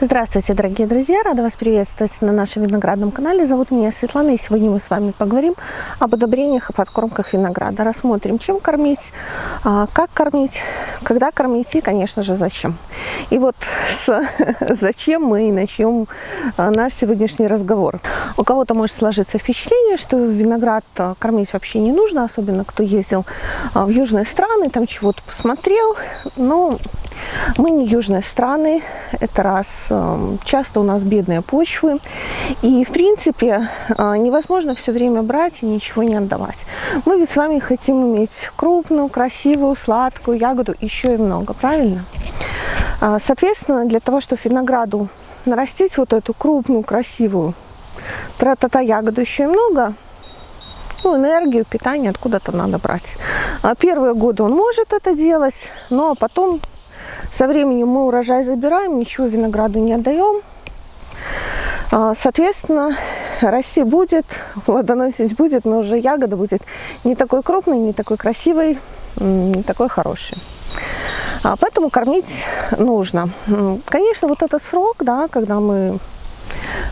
Здравствуйте, дорогие друзья! Рада вас приветствовать на нашем виноградном канале. Зовут меня Светлана, и сегодня мы с вами поговорим об удобрениях и подкормках винограда. Рассмотрим, чем кормить, а, как кормить, когда кормить и, конечно же, зачем. И вот с зачем мы и начнем а, наш сегодняшний разговор. У кого-то может сложиться впечатление, что виноград а, кормить вообще не нужно, особенно кто ездил в южные страны, там чего-то посмотрел. Но мы не южные страны, это раз. Эм, часто у нас бедные почвы. И, в принципе, э, невозможно все время брать и ничего не отдавать. Мы ведь с вами хотим иметь крупную, красивую, сладкую ягоду, еще и много, правильно? А, соответственно, для того, чтобы винограду нарастить вот эту крупную, красивую тра-та-та ягоду еще и много, ну, энергию, питание откуда-то надо брать. А первые годы он может это делать, но потом со временем мы урожай забираем, ничего винограду не отдаем. А, соответственно, расти будет, плодоносить будет, но уже ягода будет не такой крупной, не такой красивой, не такой хорошей. А, поэтому кормить нужно. Конечно, вот этот срок, да, когда мы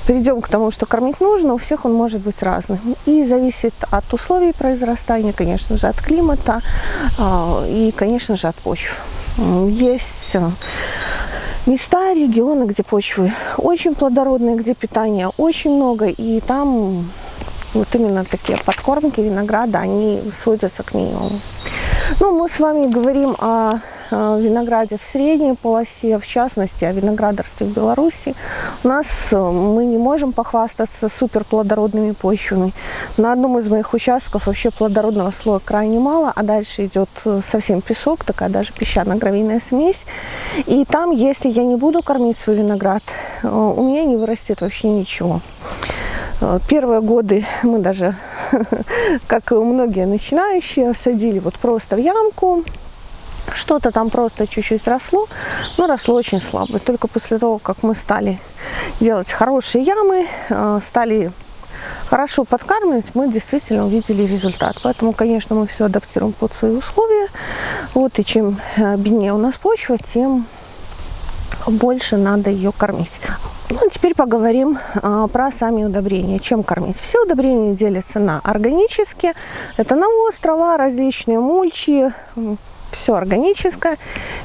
перейдем к тому, что кормить нужно, у всех он может быть разным. И зависит от условий произрастания, конечно же, от климата а, и, конечно же, от почв. Есть места, регионы, где почвы очень плодородные, где питания очень много, и там вот именно такие подкормки винограда, они сводятся к минимуму. Ну, мы с вами говорим о Э, винограде в средней полосе, в частности о виноградарстве в Беларуси, у нас э, мы не можем похвастаться супер плодородными почвами. На одном из моих участков вообще плодородного слоя крайне мало, а дальше идет э, совсем песок, такая даже песчано-гравийная смесь. И там, если я не буду кормить свой виноград, у меня не вырастет вообще ничего. Первые годы мы даже, как и многие начинающие, садили вот просто в ямку, что-то там просто чуть-чуть росло, но росло очень слабо. Только после того, как мы стали делать хорошие ямы, э, стали хорошо подкармливать, мы действительно увидели результат. Поэтому, конечно, мы все адаптируем под свои условия. Вот, и чем э, беднее у нас почва, тем больше надо ее кормить. Ну, теперь поговорим а, про сами удобрения. Чем кормить? Все удобрения делятся на органические. Это навоз, трава, различные мульчи, все органическое,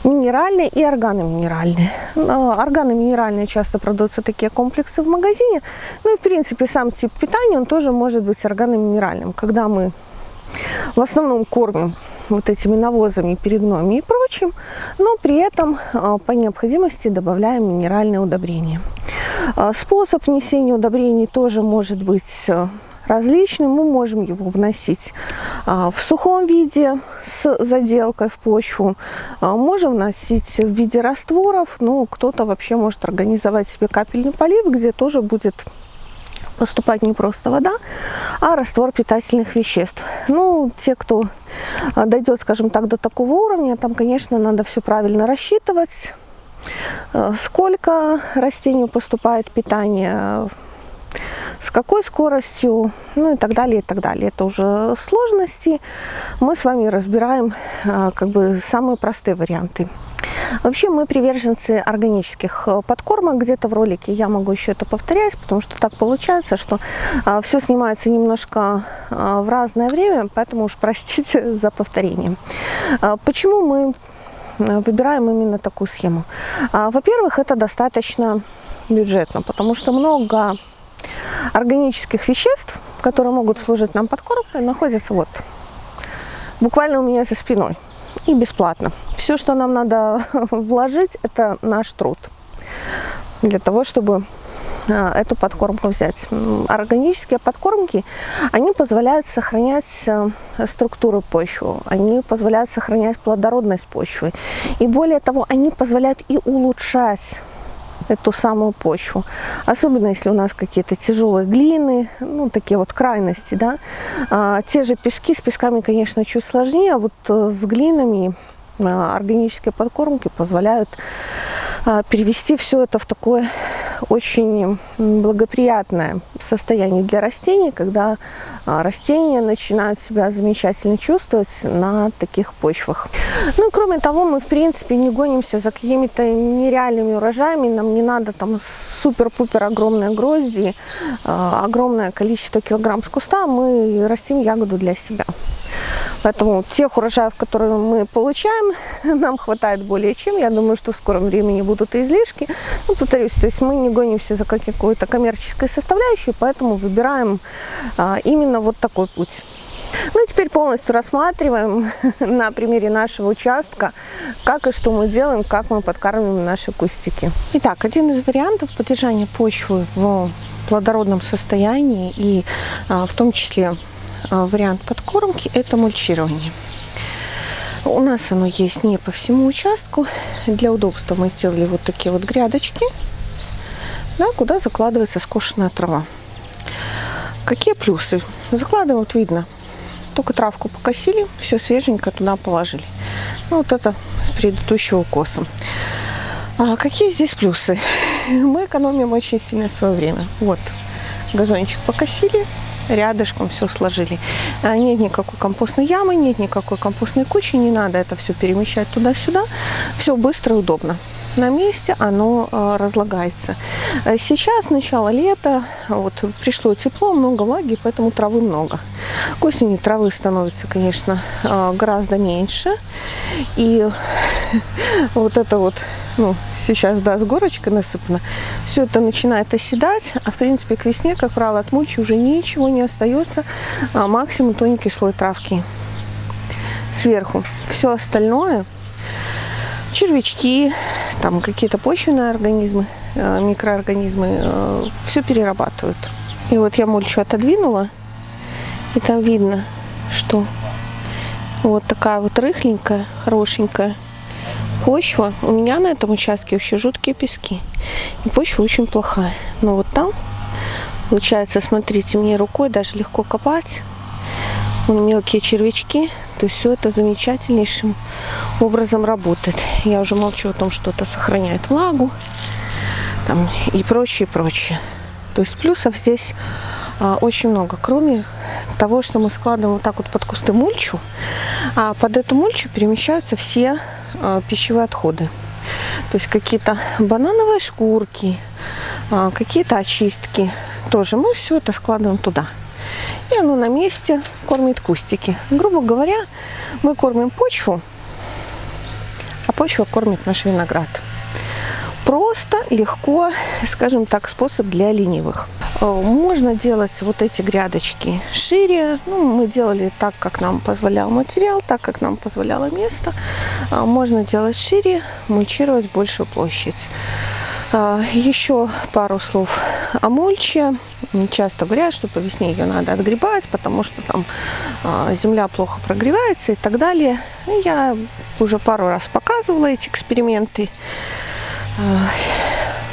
минеральное и органоминеральное. Органоминеральные часто продаются такие комплексы в магазине. Ну и в принципе сам тип питания, он тоже может быть органоминеральным. Когда мы в основном кормим вот этими навозами, перегноями и прочим, но при этом а, по необходимости добавляем минеральные удобрения. А, способ внесения удобрений тоже может быть различным. Мы можем его вносить а, в сухом виде с заделкой в почву. А, можем вносить в виде растворов. Ну, кто-то вообще может организовать себе капельный полив, где тоже будет поступать не просто вода, а раствор питательных веществ. Ну, те, кто а, дойдет, скажем так, до такого уровня, там, конечно, надо все правильно рассчитывать, сколько растению поступает питание, с какой скоростью, ну и так далее, и так далее. Это уже сложности. Мы с вами разбираем а, как бы самые простые варианты. Вообще мы приверженцы органических э, подкормок. Где-то в ролике я могу еще это повторять, потому что так получается, что а, все снимается немножко а, в разное время, поэтому уж простите за повторение. Почему мы э, выбираем именно такую схему? Во-первых, это достаточно бюджетно, потому что много органических веществ, которые могут служить нам подкормкой, находятся вот буквально у меня за спиной и бесплатно. Все, что нам надо вложить, это наш труд для того, чтобы а, эту подкормку взять. Органические подкормки, они позволяют сохранять а, структуру почвы, они позволяют сохранять плодородность почвы. И более того, они позволяют и улучшать эту самую почву. Особенно, если у нас какие-то тяжелые глины, ну, такие вот крайности, да. А, те же пески, с песками, конечно, чуть сложнее, а вот э, с глинами органические подкормки позволяют а, перевести все это в такое очень благоприятное состояние для растений, когда а, растения начинают себя замечательно чувствовать на таких почвах. Ну и кроме того, мы в принципе не гонимся за какими-то нереальными урожаями, нам не надо там супер-пупер огромные грозди, огромное количество килограмм с куста, мы растим ягоду для себя. Поэтому тех урожаев, которые мы получаем, нам хватает более чем. Я думаю, что в скором времени будут и излишки. Ну, повторюсь, то есть мы не гонимся за какой-то коммерческой составляющей, поэтому выбираем а, именно вот такой путь. Ну теперь полностью рассматриваем на примере нашего участка, как и что мы делаем, как мы подкармливаем наши кустики. Итак, один из вариантов поддержания почвы в плодородном состоянии и а, в том числе вариант подкормки – это мульчирование. У нас оно есть не по всему участку. Для удобства мы сделали вот такие вот грядочки, да, куда закладывается скошенная трава. Какие плюсы? Закладываем, видно, только травку покосили, все свеженько туда положили. Ну, вот это с предыдущего укоса. А какие здесь плюсы? Мы экономим очень сильно свое время. Вот, газончик покосили, рядышком все сложили. А, нет никакой компостной ямы, нет никакой компостной кучи, не надо это все перемещать туда-сюда. Все быстро и удобно на месте оно э, разлагается. А сейчас начало лета, вот пришло тепло, много влаги, поэтому травы много. К осени травы становится, конечно, гораздо меньше. И вот это вот ну, сейчас, да, с горочкой насыпано, все это начинает оседать, а в принципе к весне, как правило, от мульчи уже ничего не остается, а максимум тоненький слой травки сверху. Все остальное, червячки, там какие-то почвенные организмы, э, микроорганизмы, э, все перерабатывают. И вот я мульчу отодвинула, и там видно, что вот такая вот рыхленькая, хорошенькая почва. У меня на этом участке вообще жуткие пески. И почва очень плохая. Но вот там, получается, смотрите, мне рукой даже легко копать. Мелкие червячки. То есть все это замечательнейшим образом работает. Я уже молчу о том, что это сохраняет влагу. Там, и прочее, прочее. То есть плюсов здесь а, очень много. Кроме того, что мы складываем вот так вот под кусты мульчу, а под эту мульчу перемещаются все пищевые отходы. То есть какие-то банановые шкурки, а, какие-то очистки. Тоже мы все это складываем туда. И оно на месте кормит кустики. Грубо говоря, мы кормим почву, а почва кормит наш виноград. Просто, легко, скажем так, способ для ленивых. Э, можно делать вот эти грядочки шире. Ну, мы делали так, как нам позволял материал, так, как нам позволяло место. Э, можно делать шире, мульчировать большую площадь. Э, еще пару слов о мульче. Часто говорят, что по весне ее надо отгребать, потому что там земля плохо прогревается и так далее. Я уже пару раз показывала эти эксперименты.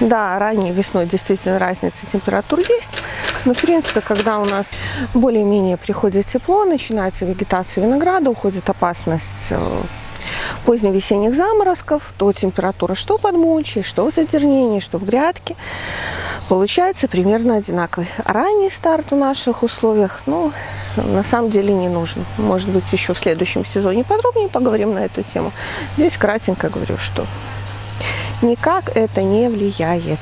Да, ранней весной действительно разница температур есть. Но, в принципе, когда у нас более-менее приходит тепло, начинается вегетация винограда, уходит опасность э, поздневесенних заморозков, то температура что под мульчей, что в задернении, что в грядке, получается примерно одинаковый. Ранний старт в наших условиях, ну, на самом деле не нужен. Может быть, еще в следующем сезоне подробнее поговорим на эту тему. Здесь кратенько говорю, что никак это не влияет.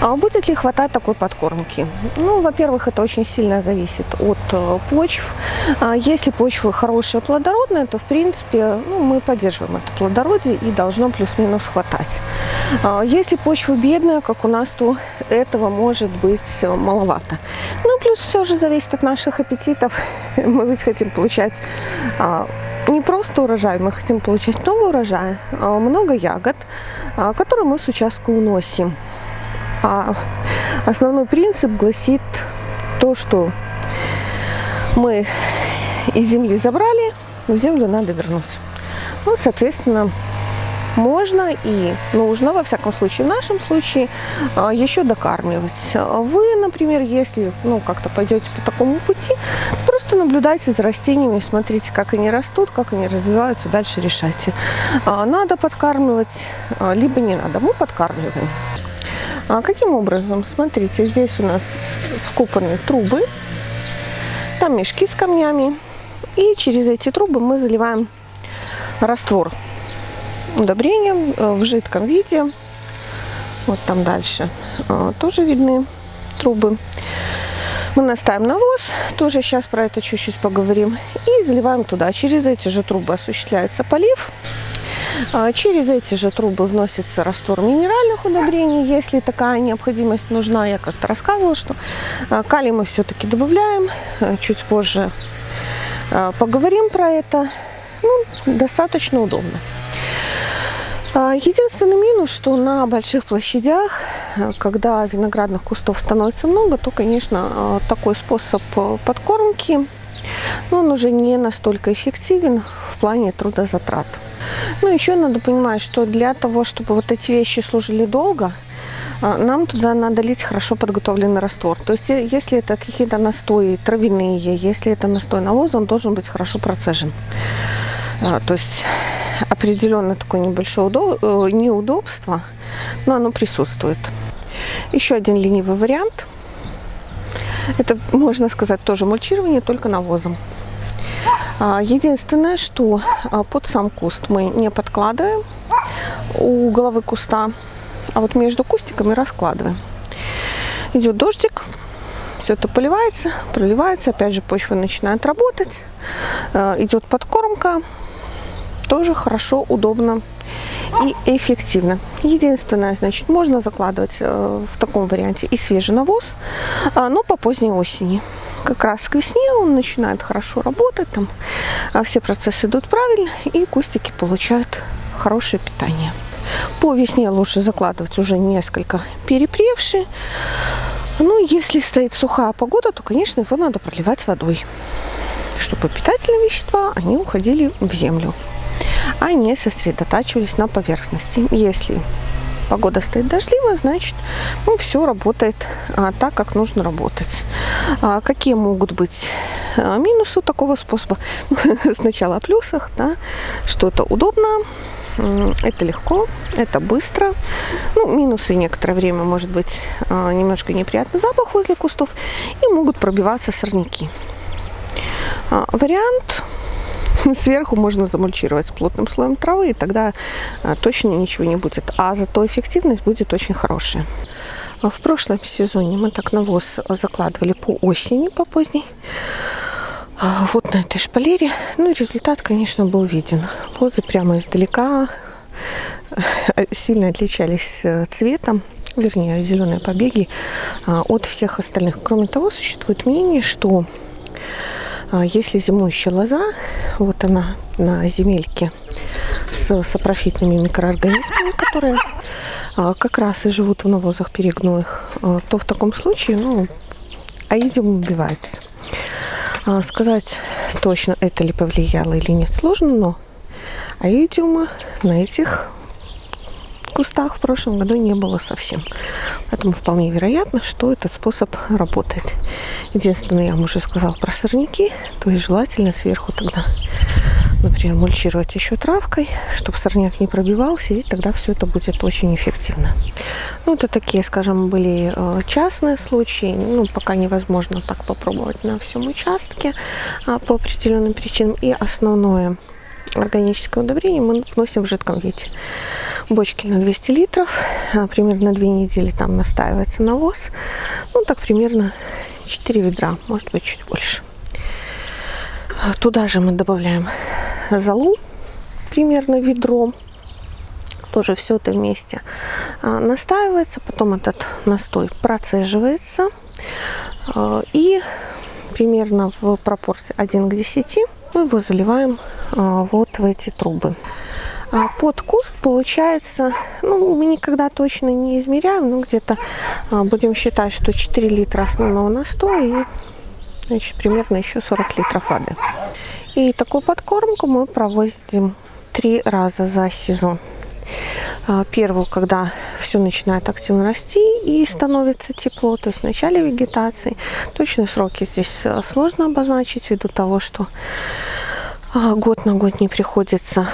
А будет ли хватать такой подкормки? Ну, во-первых, это очень сильно зависит от э, почв. А если почва хорошая, плодородная, то, в принципе, ну, мы поддерживаем это плодородие и должно плюс-минус хватать. А если почва бедная, как у нас, то этого может быть э, маловато. Ну, плюс все же зависит от наших аппетитов. Мы ведь хотим получать не просто урожай, мы хотим получать много урожая, много ягод, которые мы с участка уносим. А основной принцип гласит то, что мы из земли забрали, в землю надо вернуть. Ну, соответственно, можно и нужно, во всяком случае, в нашем случае, а, еще докармливать. Вы, например, если ну, как-то пойдете по такому пути, просто наблюдайте за растениями, смотрите, как они растут, как они развиваются, дальше решайте. А, надо подкармливать, а, либо не надо. Мы подкармливаем. А каким образом? Смотрите, здесь у нас вкопаны трубы, там мешки с камнями. И через эти трубы мы заливаем раствор удобрением э, в жидком виде. Вот там дальше э, тоже видны трубы. Мы наставим навоз, тоже сейчас про это чуть-чуть поговорим, и заливаем туда. Через эти же трубы осуществляется полив. А, через эти же трубы вносится раствор минеральных удобрений, если такая необходимость нужна. Я как-то рассказывала, что а, калий мы все-таки добавляем. А, чуть позже поговорим про это. Ну, достаточно удобно. Единственный минус, что на больших площадях, когда виноградных кустов становится много, то, конечно, такой способ подкормки, но он уже не настолько эффективен в плане трудозатрат. Ну, еще надо понимать, что для того, чтобы вот эти вещи служили долго, а, нам туда надо лить хорошо подготовленный раствор. То есть, э, если это какие-то настои травяные, если это настой навоза, он должен быть хорошо процежен. А, то есть, определенно такое небольшое э, неудобство, но оно присутствует. Еще один ленивый вариант. Это, можно сказать, тоже мульчирование, только навозом. А, единственное, что а, под сам куст мы не подкладываем у головы куста, а вот между кустиками раскладываем. Идет дождик, все это поливается, проливается, опять же почва начинает работать, а, идет подкормка, тоже хорошо, удобно и эффективно. Единственное, значит, можно закладывать э, в таком варианте и свежий навоз, но по поздней осени как раз к весне он начинает хорошо работать, там а, все процессы идут правильно, и кустики получают хорошее питание. По весне лучше закладывать уже несколько перепревшие. Ну, если стоит сухая погода, то, конечно, его надо проливать водой, чтобы питательные вещества, они уходили в землю, а не сосредотачивались на поверхности. Если погода стоит дождливая, значит, ну, все работает а, так, как нужно работать. А, какие могут быть а, минусы такого способа? Сначала о плюсах, да, что это удобно, это легко, это быстро. Ну, минусы некоторое время может быть а, немножко неприятный запах возле кустов и могут пробиваться сорняки. А, вариант Сверху можно замульчировать плотным слоем травы, и тогда а, точно ничего не будет. А зато эффективность будет очень хорошая. А в прошлом сезоне мы так навоз закладывали по осени, по поздней. А, вот на этой шпалере. Ну результат, конечно, был виден. Лозы прямо издалека сильно отличались э, цветом вернее, зеленые побеги от всех остальных. Кроме того, существует мнение, что а если зимующая лоза, вот она на земельке с сапрофитными микроорганизмами, которые а, как раз и живут в навозах перегноях, а, то в таком случае, ну, аидиум убивается. Сказать точно, это ли повлияло или нет, сложно, но аидиума на этих кустах в прошлом году не было совсем. Поэтому вполне вероятно, что этот способ работает. Единственное, я вам уже сказала про сорняки, то есть желательно сверху тогда, например, мульчировать еще травкой, чтобы сорняк не пробивался, и тогда все это будет очень эффективно. Ну, это такие, скажем, были э, частные случаи, ну, пока невозможно так попробовать на всем участке а, по определенным причинам. И основное органическое удобрение мы вносим в жидком виде. Бочки на 200 литров, а, примерно 2 недели там настаивается навоз. Ну, так примерно 4 ведра, может быть, чуть больше. А, туда же мы добавляем золу, примерно ведро. Тоже все это вместе а, настаивается, потом этот настой процеживается. И примерно в пропорции 1 к 10 мы его заливаем а, вот в эти трубы. А под куст получается, ну, мы никогда точно не измеряем, но где-то а, будем считать, что 4 литра основного настоя и значит, примерно еще 40 литров воды. И такую подкормку мы проводим три раза за сезон. А, первую, когда все начинает активно расти и становится тепло, то есть в начале вегетации. Точные сроки здесь а, сложно обозначить ввиду того, что а, год на год не приходится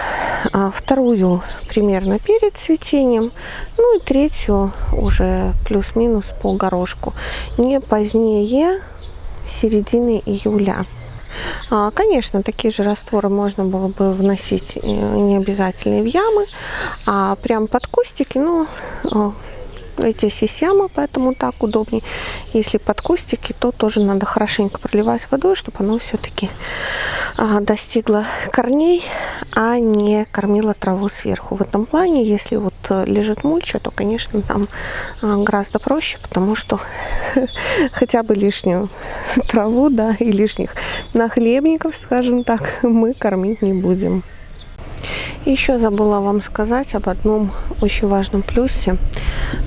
а вторую примерно перед цветением, ну и третью уже плюс-минус по горошку, не позднее середины июля. А, конечно, такие же растворы можно было бы вносить э, не обязательно в ямы, а прям под кустики, ну, здесь есть яма, поэтому так удобнее. Если под кустики, то тоже надо хорошенько проливать водой, чтобы оно все-таки а, достигло корней, а не кормило траву сверху. В этом плане, если вот э, лежит мульча, то, конечно, там а, гораздо проще, потому что хотя бы лишнюю траву, да, и лишних нахлебников, скажем так, мы кормить не будем. Еще забыла вам сказать об одном очень важном плюсе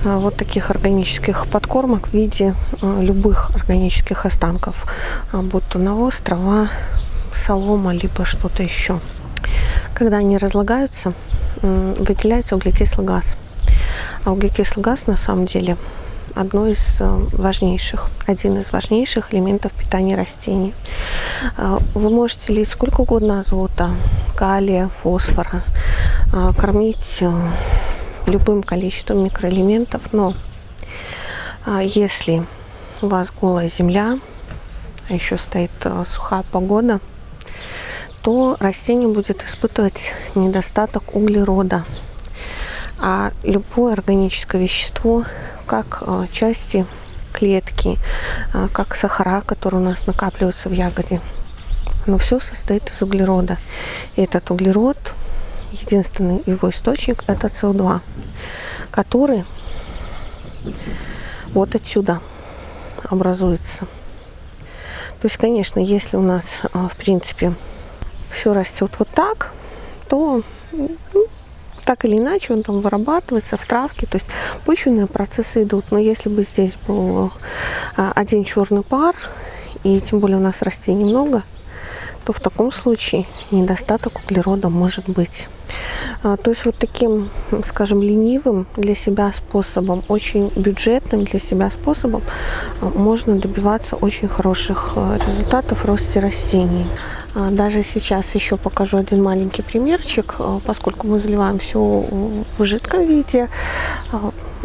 вот таких органических подкормок в виде э, любых органических останков, э, будь то навоз, трава, солома, либо что-то еще. Когда они разлагаются, выделяется углекислый газ. А углекислый газ на самом деле одно из важнейших, один из важнейших элементов питания растений. Вы можете лить сколько угодно азота, калия, фосфора, кормить э, любым количеством микроэлементов, но а, если у вас голая земля, а еще стоит э, сухая погода, то растение будет испытывать недостаток углерода. А любое органическое вещество, как э, части клетки, как сахара, которые у нас накапливаются в ягоде, но все состоит из углерода. И этот углерод, единственный его источник, это СО2, который вот отсюда образуется. То есть, конечно, если у нас, а, в принципе, все растет вот так, то ну, так или иначе он там вырабатывается в травке, то есть почвенные процессы идут. Но если бы здесь был а, один черный пар, и тем более у нас растений много, то в таком случае недостаток углерода может быть. А, то есть вот таким, скажем, ленивым для себя способом, очень бюджетным для себя способом а, можно добиваться очень хороших а, результатов в росте растений. Даже сейчас еще покажу один маленький примерчик, поскольку мы заливаем все в жидком виде,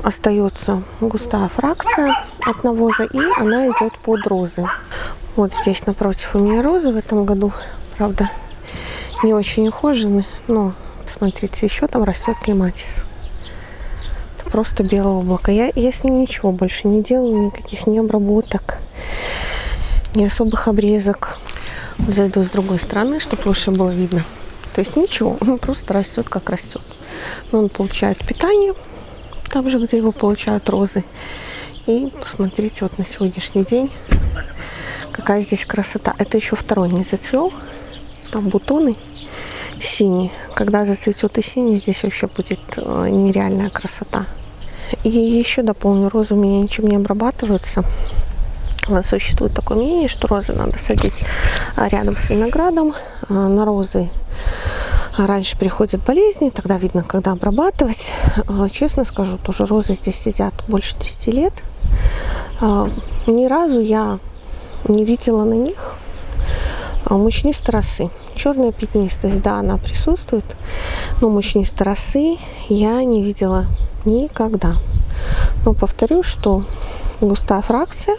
остается густая фракция от навоза и она идет под розы. Вот здесь напротив у меня розы в этом году, правда, не очень ухожены, но смотрите, еще там растет клематис. Это просто белое облако. Я, я с ним ничего больше не делаю, никаких не обработок, ни особых обрезок. Зайду с другой стороны, чтобы лучше было видно. То есть ничего, он просто растет, как растет. Но он получает питание, там же, где его получают розы. И посмотрите, вот на сегодняшний день Какая здесь красота. Это еще второй не зацвел. Там бутоны синие. Когда зацветет и синий, здесь вообще будет э, нереальная красота. И еще дополню, розы у меня ничем не обрабатываются. Существует такое мнение, что розы надо садить а, рядом с виноградом. А, на розы раньше приходят болезни, тогда видно, когда обрабатывать. Честно скажу, тоже розы здесь сидят больше 10 лет. Ни разу я не видела на них а, мучнистой росы. Черная пятнистость, да, она присутствует, но мучнистой росы я не видела никогда. Но повторю, что густая фракция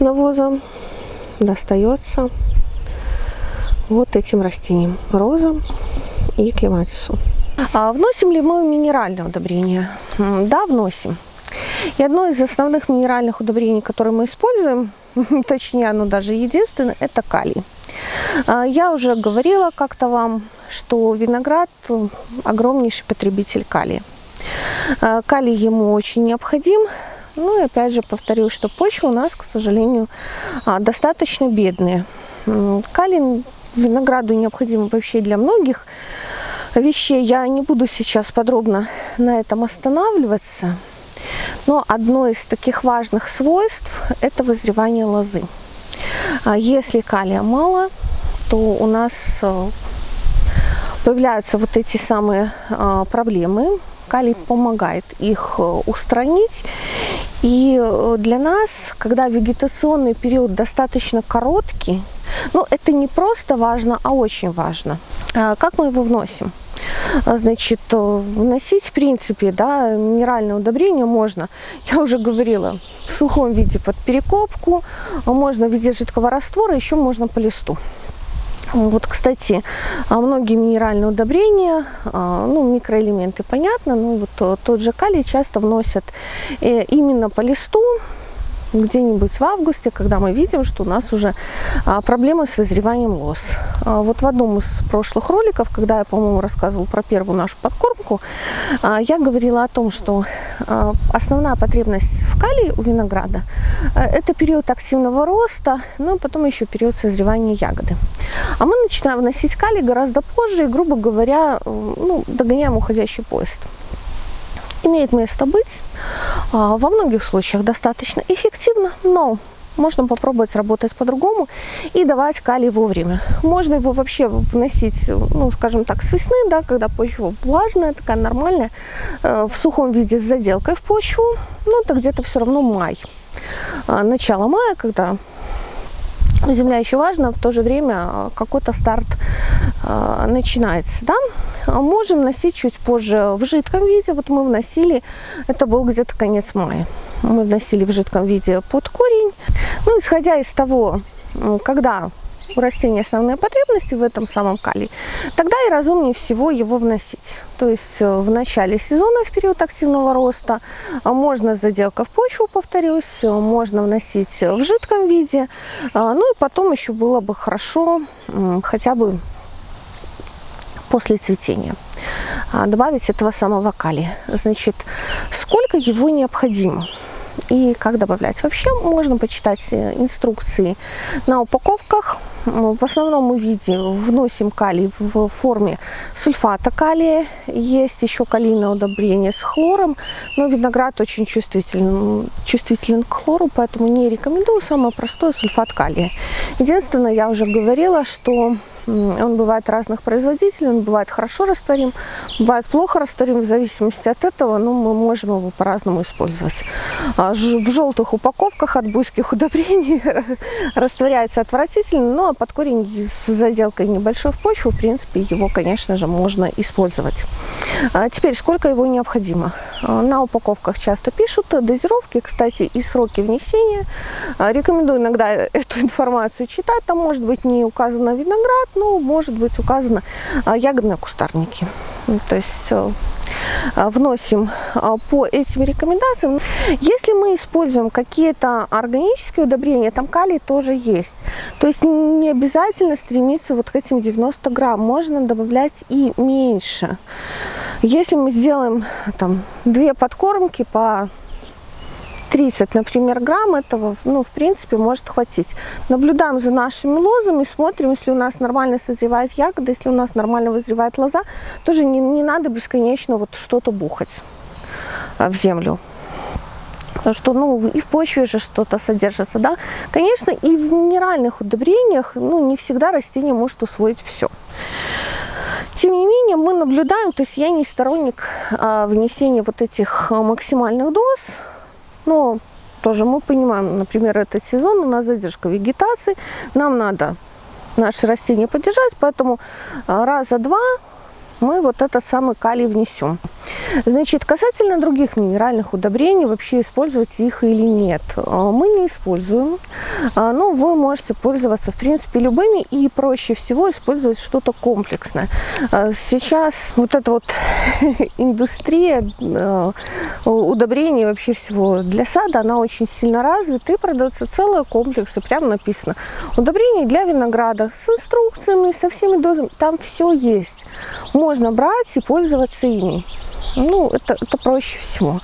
навоза достается вот этим растениям, розам и клематису. А вносим ли мы минеральное удобрение? Да, вносим. И одно из основных минеральных удобрений, которые мы используем, точнее оно даже единственное, это калий. А, я уже говорила как-то вам, что виноград огромнейший потребитель калия. А, калий ему очень необходим. Ну и опять же повторю, что почва у нас, к сожалению, а, достаточно бедная. Калий винограду необходим вообще для многих вещей. Я не буду сейчас подробно на этом останавливаться. Но одно из таких важных свойств – это вызревание лозы. А если калия мало, то у нас э, появляются вот эти самые а, проблемы. Калий помогает их э, устранить. И э, для нас, когда вегетационный период достаточно короткий, ну, это не просто важно, а очень важно. А, как мы его вносим? А, значит, э, вносить, в принципе, да, минеральное удобрение можно, я уже говорила, в сухом виде под перекопку, можно в виде жидкого раствора, еще можно по листу. Вот, кстати, а многие минеральные удобрения, ну, микроэлементы, понятно, ну, вот тот же калий часто вносят э, именно по листу, где-нибудь в августе, когда мы видим, что у нас уже а, проблемы с вызреванием лоз. А, вот в одном из прошлых роликов, когда я, по-моему, рассказывала про первую нашу подкормку, а, я говорила о том, что основная потребность в калии у винограда это период активного роста, ну и потом еще период созревания ягоды. А мы начинаем вносить калий гораздо позже и, грубо говоря, ну, догоняем уходящий поезд имеет место быть. А, во многих случаях достаточно эффективно, но можно попробовать работать по-другому и давать калий вовремя. Можно его вообще вносить, ну, скажем так, с весны, да, когда почва влажная, такая нормальная, э, в сухом виде с заделкой в почву, ну, это где-то все равно май. А, начало мая, когда земля еще важна, в то же время а, какой-то старт э, начинается, да. А можем носить чуть позже в жидком виде. Вот мы вносили, это был где-то конец мая. Мы вносили в жидком виде под корень. Ну, исходя из того, когда у растения основные потребности в этом самом калии, тогда и разумнее всего его вносить. То есть э, в начале сезона, в период активного роста, а можно заделка в почву, повторюсь, э, можно вносить в жидком виде. А, ну и потом еще было бы хорошо хотя бы после цветения а, добавить этого самого калия. Значит, сколько его необходимо? И как добавлять. Вообще можно почитать э, инструкции на упаковках. В основном мы видим, вносим калий в форме сульфата калия. Есть еще калийное удобрение с хлором, но виноград очень чувствителен, чувствителен к хлору, поэтому не рекомендую. Самое простое сульфат калия. Единственное, я уже говорила, что он бывает разных производителей, он бывает хорошо растворим, бывает плохо растворим, в зависимости от этого, ну, мы можем его по-разному использовать. А, в желтых упаковках от буйских удобрений растворяется отвратительно, но под корень с заделкой небольшой в почву, в принципе, его, конечно же, можно использовать. А теперь, сколько его необходимо? А, на упаковках часто пишут дозировки, кстати, и сроки внесения. Рекомендую иногда эту информацию читать, там может быть не указано виноград, ну, может быть указано а, ягодные кустарники. Ну, то есть э, а, вносим а, по этим рекомендациям. Если мы используем какие-то органические удобрения, там калий тоже есть. То есть не обязательно стремиться вот к этим 90 грамм, можно добавлять и меньше. Если мы сделаем там две подкормки по 30, например, грамм этого, ну, в принципе, может хватить. Наблюдаем за нашими лозами, смотрим, если у нас нормально созревает ягода, если у нас нормально вызревает лоза, тоже не, не надо бесконечно вот что-то бухать а, в землю. Потому что, ну, и в почве же что-то содержится, да. Конечно, и в минеральных удобрениях, ну, не всегда растение может усвоить все. Тем не менее, мы наблюдаем, то есть я не сторонник а, внесения вот этих а, максимальных доз, но тоже мы понимаем, например, этот сезон у нас задержка вегетации, нам надо наши растения поддержать, поэтому а, раза два мы вот этот самый калий внесем. Значит, касательно других минеральных удобрений, вообще использовать их или нет, а, мы не используем. А, но вы можете пользоваться, в принципе, любыми и проще всего использовать что-то комплексное. А, сейчас вот эта вот индустрия удобрений вообще всего для сада, она очень сильно развита и продается целые комплексы, прямо написано. Удобрения для винограда с инструкциями, со всеми дозами, там все есть. Брать и пользоваться ими. Ну, это, это проще всего.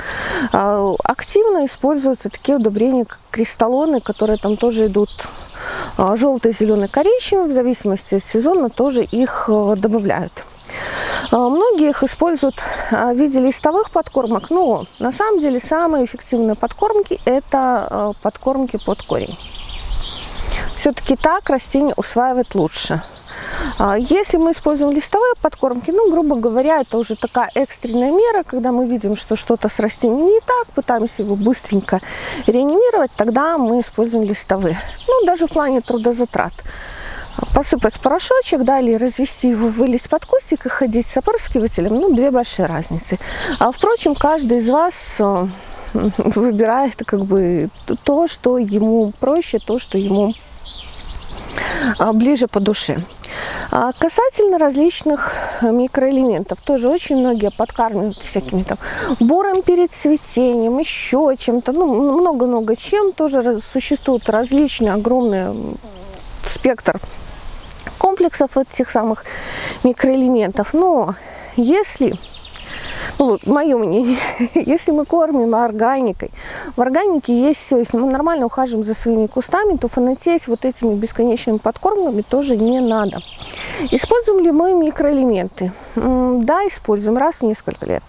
А, активно используются такие удобрения, как кристаллоны, которые там тоже идут а, желтый, зеленый, коричневый. В зависимости от сезона тоже их а, добавляют. Многие их используют в виде листовых подкормок, но на самом деле самые эффективные подкормки это подкормки под корень. Все-таки так растение усваивает лучше. А, если мы используем листовые подкормки, ну, грубо говоря, это уже такая экстренная мера, когда мы видим, что что-то с растением не так, пытаемся его быстренько реанимировать, тогда мы используем листовые. Ну, даже в плане трудозатрат. посыпать порошочек, далее развести его, вылить под кустик и ходить с опрыскивателем, ну, две большие разницы. А, впрочем, каждый из вас э, выбирает как бы то, что ему проще, то, что ему ближе по душе. А касательно различных микроэлементов, тоже очень многие подкармливают всякими там бором перед цветением, еще чем-то, ну, много-много чем. Тоже существует различный огромный спектр комплексов этих самых микроэлементов. Но если ну, вот, мое мнение, если мы кормим органикой, в органике есть все, если мы нормально ухаживаем за своими кустами, то фанатеть вот этими бесконечными подкормками тоже не надо. Используем ли мы микроэлементы? Да, используем раз в несколько лет.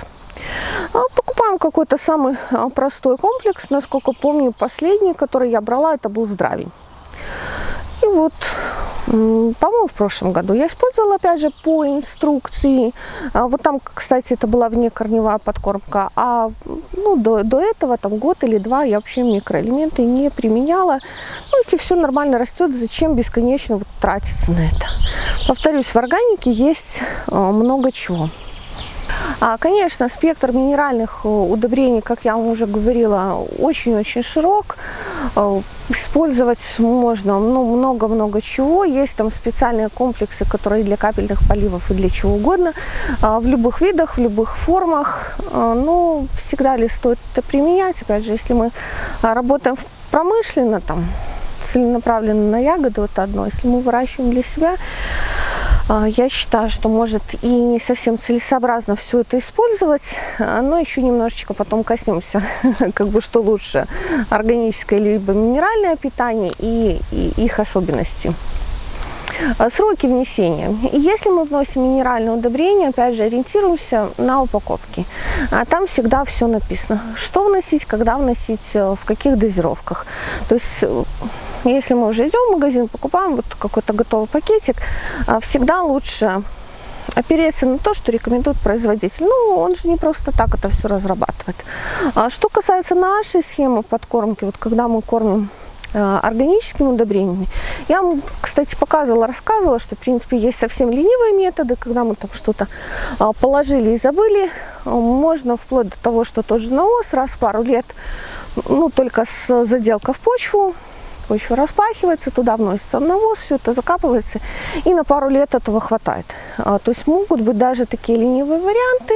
А, покупаем какой-то самый а, простой комплекс. Насколько помню, последний, который я брала, это был здравень. И вот по-моему, в прошлом году. Я использовала, опять же, по инструкции. А, вот там, кстати, это была внекорневая подкормка. А ну, до, до этого, там, год или два, я вообще микроэлементы не применяла. Ну, если все нормально растет, зачем бесконечно вот тратиться на это? Повторюсь, в органике есть а, много чего. А, конечно, спектр минеральных э, удобрений, как я вам уже говорила, очень-очень широк. Э, использовать можно ну, много-много чего. Есть там специальные комплексы, которые для капельных поливов и для чего угодно. А, в любых видах, в любых формах. А, ну, всегда ли стоит это применять? Опять же, если мы работаем промышленно, там, целенаправленно на ягоды, вот одно. Если мы выращиваем для себя, я считаю, что может и не совсем целесообразно все это использовать, а, но еще немножечко потом коснемся, как бы что лучше, органическое либо минеральное питание и, и их особенности. А, сроки внесения. Если мы вносим минеральное удобрение, опять же, ориентируемся на упаковки. Там всегда все написано. Что вносить, когда вносить, э, в каких дозировках. То есть э, если мы уже идем в магазин, покупаем вот какой-то готовый пакетик, а, всегда лучше опереться на то, что рекомендует производитель. Ну, он же не просто так это все разрабатывает. А что касается нашей схемы подкормки, вот когда мы кормим а, органическими удобрениями. Я вам, кстати, показывала, рассказывала, что, в принципе, есть совсем ленивые методы, когда мы там что-то положили и забыли. Можно вплоть до того, что тот же навоз раз в пару лет, ну, только с заделкой в почву, почва распахивается, туда вносится навоз, все это закапывается, и на пару лет этого хватает. А, то есть могут быть даже такие ленивые варианты,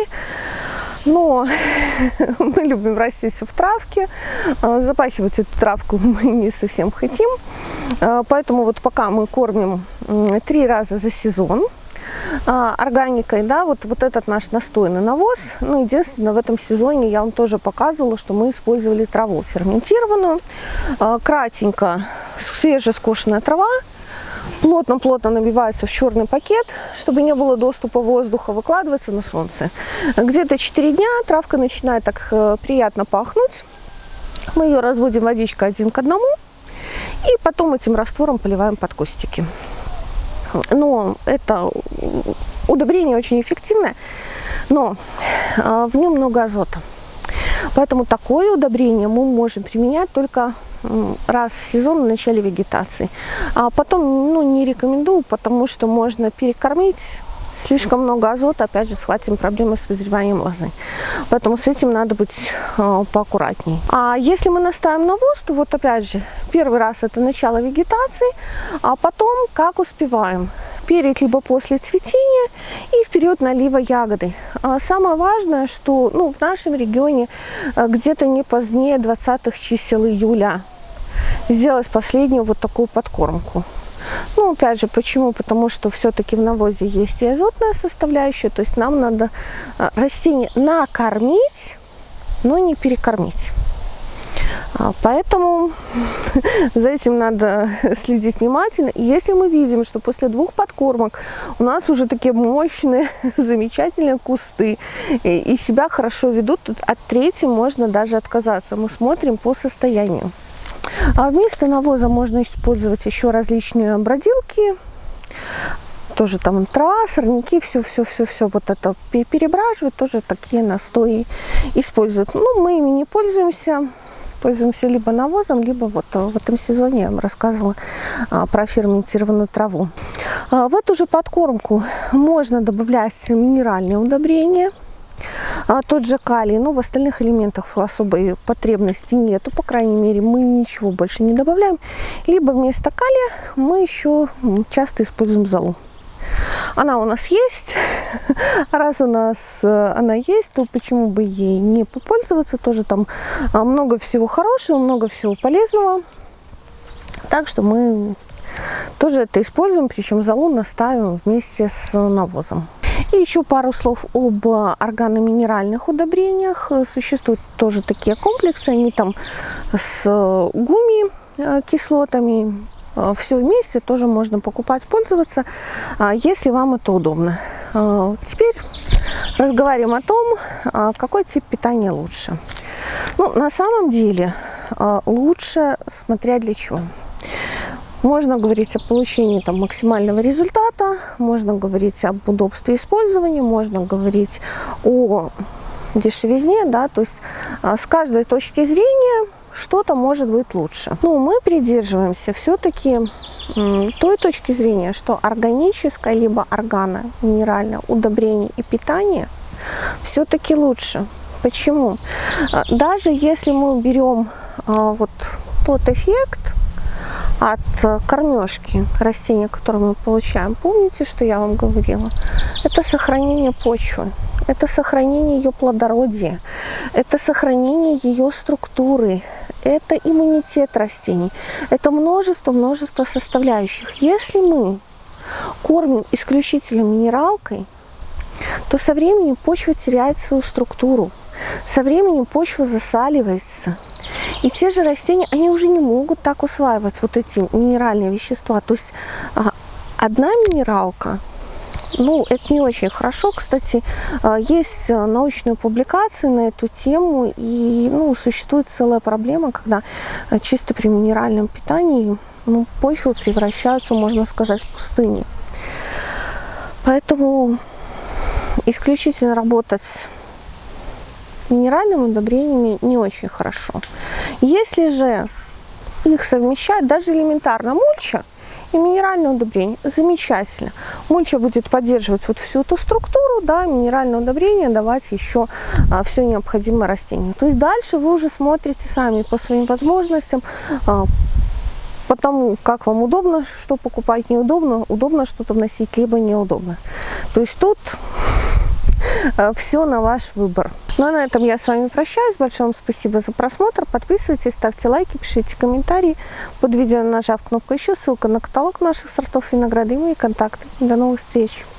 но мы любим растить в травке, а, запахивать эту травку мы не совсем хотим, а, поэтому вот пока мы кормим три раза за сезон, органикой, да, вот, вот этот наш настойный навоз. Ну, единственное, в этом сезоне я вам тоже показывала, что мы использовали траву ферментированную. А, кратенько свежескошенная трава, плотно-плотно набивается в черный пакет, чтобы не было доступа воздуха, выкладывается на солнце. Где-то 4 дня травка начинает так э, приятно пахнуть. Мы ее разводим водичкой один к одному и потом этим раствором поливаем под кустики но это удобрение очень эффективное, но а, в нем много азота. Поэтому такое удобрение мы можем применять только раз в сезон в начале вегетации. А потом ну, не рекомендую, потому что можно перекормить слишком много азота, опять же, схватим проблемы с вызреванием лозы. Поэтому с этим надо быть э, поаккуратней. А если мы наставим навоз, то вот опять же, первый раз это начало вегетации, а потом как успеваем перед либо после цветения и в период налива ягоды. А самое важное, что ну, в нашем регионе э, где-то не позднее 20 чисел июля сделать последнюю вот такую подкормку. Ну, опять же, почему? Потому что все-таки в навозе есть и азотная составляющая, то есть нам надо а, растение накормить, но не перекормить. А, поэтому за этим надо следить внимательно. И если мы видим, что после двух подкормок у нас уже такие мощные, замечательные кусты и себя хорошо ведут, от третьей можно даже отказаться. Мы смотрим по состоянию. А вместо навоза можно использовать еще различные бродилки, тоже там трава, сорняки, все-все-все-все вот это перебраживать, тоже такие настои используют. Ну, мы ими не пользуемся, пользуемся либо навозом, либо вот э, в этом сезоне я вам рассказывала а, про ферментированную траву. А, в эту же подкормку можно добавлять минеральные удобрения. А, тот же калий, но в остальных элементах особой потребности нету, по крайней мере мы ничего больше не добавляем. Либо вместо калия мы еще часто используем золу. Она у нас есть. Раз у нас э, она есть, то почему бы ей не попользоваться? Тоже там а, много всего хорошего, много всего полезного. Так что мы тоже это используем, причем залу наставим вместе с навозом. И еще пару слов об органоминеральных удобрениях. Существуют тоже такие комплексы, они там с гуми э, кислотами, Э, все вместе тоже можно покупать, пользоваться, а, если вам это удобно. Э, теперь разговариваем о том, а, какой тип питания лучше. Ну, на самом деле лучше, смотря для чего. Можно говорить о получении там, максимального результата, можно говорить об удобстве использования, можно говорить о дешевизне, да, то есть с каждой точки зрения что-то может быть лучше. Но мы придерживаемся все-таки той точки зрения, что органическое либо органо, минеральное удобрение и питание все-таки лучше. Почему? А, даже если мы берем а, вот тот эффект от кормежки растения, которое мы получаем, помните, что я вам говорила? Это сохранение почвы это сохранение ее плодородия, это сохранение ее структуры, это иммунитет растений, это множество-множество составляющих. Если мы кормим исключительно минералкой, то со временем почва теряет свою структуру, со временем почва засаливается. И те же растения, они уже не могут так усваивать вот эти минеральные вещества. То есть а, одна минералка ну, это не очень хорошо. Кстати, а, есть э, научные публикации на эту тему, и ну, существует целая проблема, когда э, чисто при минеральном питании ну, почвы превращаются, можно сказать, в пустыни. Поэтому исключительно работать минеральными удобрениями не очень хорошо. Если же их совмещать, даже элементарно мульча, и минеральное удобрение. Замечательно. Мульча будет поддерживать вот всю эту структуру, да, минеральное удобрение давать еще а, все необходимое растению. То есть дальше вы уже смотрите сами по своим возможностям, а, потому как вам удобно, что покупать неудобно, удобно что-то вносить, либо неудобно. То есть тут а, все на ваш выбор. Ну а на этом я с вами прощаюсь. Большое вам спасибо за просмотр. Подписывайтесь, ставьте лайки, пишите комментарии. Под видео нажав кнопку еще, ссылка на каталог наших сортов винограда и мои контакты. До новых встреч!